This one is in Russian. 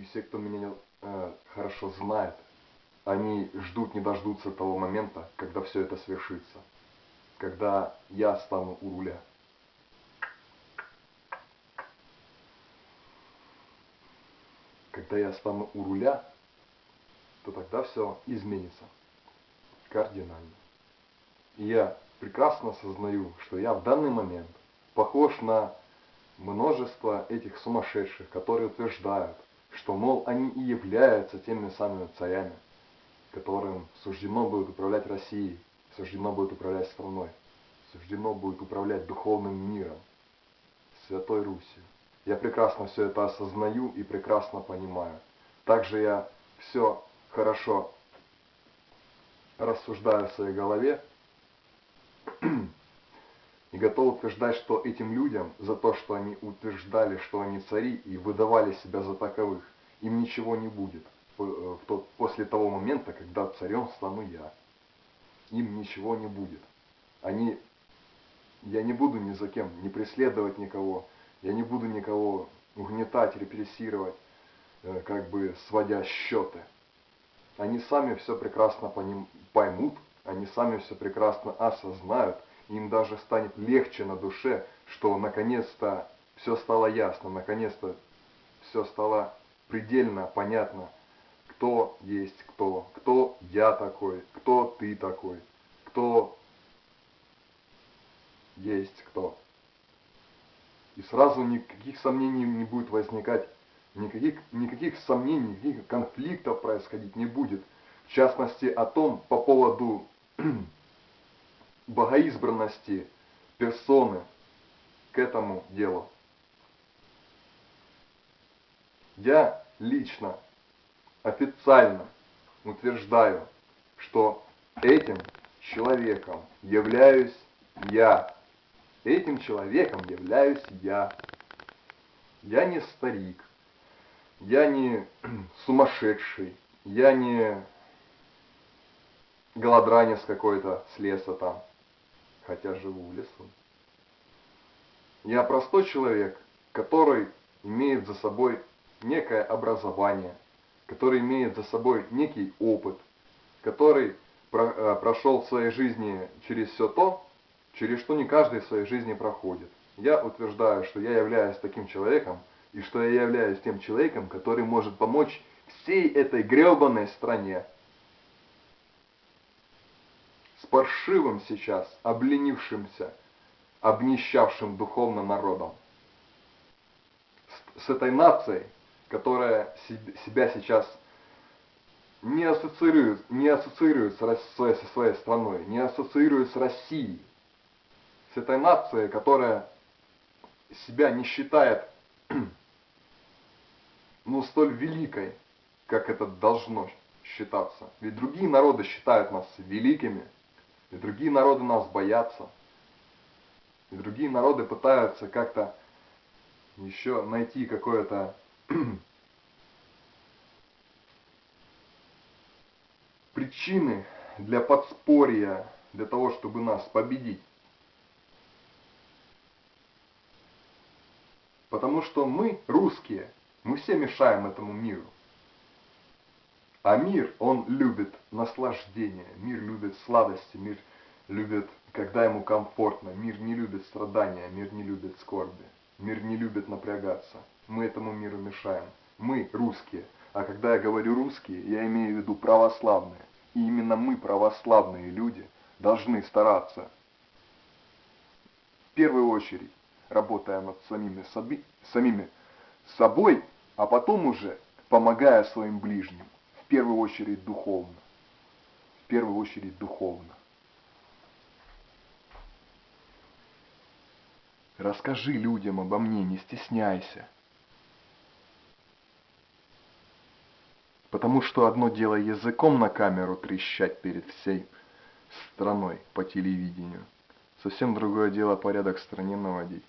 и все, кто меня э, хорошо знает, они ждут, не дождутся того момента, когда все это свершится. Когда я стану у руля. Когда я стану у руля, то тогда все изменится кардинально. И я прекрасно осознаю, что я в данный момент похож на множество этих сумасшедших, которые утверждают, что, мол, они и являются теми самыми царями, которым суждено будет управлять Россией, суждено будет управлять страной, суждено будет управлять духовным миром, Святой Русью. Я прекрасно все это осознаю и прекрасно понимаю. Также я все хорошо рассуждаю в своей голове и готов утверждать, что этим людям за то, что они утверждали, что они цари и выдавали себя за таковых, им ничего не будет э, в тот, после того момента, когда царем стану я. Им ничего не будет. Они, я не буду ни за кем, не преследовать никого, я не буду никого угнетать, репрессировать, э, как бы сводя счеты. Они сами все прекрасно поймут, они сами все прекрасно осознают, им даже станет легче на душе, что наконец-то все стало ясно, наконец-то все стало предельно понятно, кто есть кто, кто я такой, кто ты такой, кто есть кто. И сразу никаких сомнений не будет возникать, никаких, никаких сомнений, никаких конфликтов происходить не будет. В частности, о том, по поводу богоизбранности персоны к этому делу. Я лично, официально утверждаю, что этим человеком являюсь я. Этим человеком являюсь я. Я не старик, я не сумасшедший, я не голодранец какой-то с леса там, хотя живу в лесу. Я простой человек, который имеет за собой некое образование, который имеет за собой некий опыт, который про, э, прошел в своей жизни через все то, через что не каждый в своей жизни проходит. Я утверждаю, что я являюсь таким человеком, и что я являюсь тем человеком, который может помочь всей этой гребаной стране. Паршивым сейчас, обленившимся, обнищавшим духовно народом. С, с этой нацией, которая себя сейчас не ассоциирует, не ассоциирует с своей, со своей страной, не ассоциирует с Россией. С этой нацией, которая себя не считает ну, столь великой, как это должно считаться. Ведь другие народы считают нас великими, и другие народы нас боятся. И другие народы пытаются как-то еще найти какое-то причины для подспорья, для того, чтобы нас победить. Потому что мы, русские, мы все мешаем этому миру. А мир, он любит наслаждение, мир любит сладости, мир любит, когда ему комфортно, мир не любит страдания, мир не любит скорби, мир не любит напрягаться. Мы этому миру мешаем. Мы русские. А когда я говорю русские, я имею в виду православные. И именно мы, православные люди, должны стараться в первую очередь, работая над самими, соби, самими собой, а потом уже помогая своим ближним, первую очередь духовно. В первую очередь духовно. Расскажи людям обо мне, не стесняйся. Потому что одно дело языком на камеру трещать перед всей страной по телевидению. Совсем другое дело порядок в стране наводить.